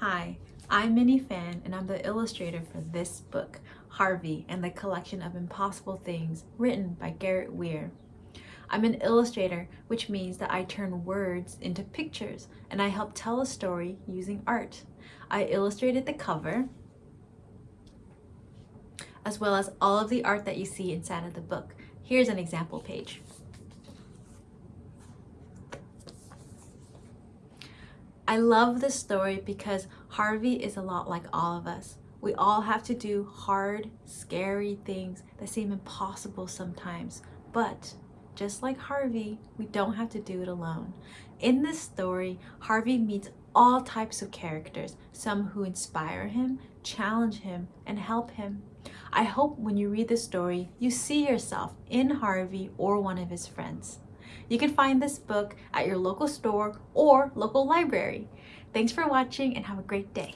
Hi, I'm Minnie Fan and I'm the illustrator for this book, Harvey and the Collection of Impossible Things, written by Garrett Weir. I'm an illustrator, which means that I turn words into pictures and I help tell a story using art. I illustrated the cover, as well as all of the art that you see inside of the book. Here's an example page. I love this story because Harvey is a lot like all of us. We all have to do hard, scary things that seem impossible sometimes. But just like Harvey, we don't have to do it alone. In this story, Harvey meets all types of characters, some who inspire him, challenge him, and help him. I hope when you read the story, you see yourself in Harvey or one of his friends. You can find this book at your local store or local library. Thanks for watching and have a great day.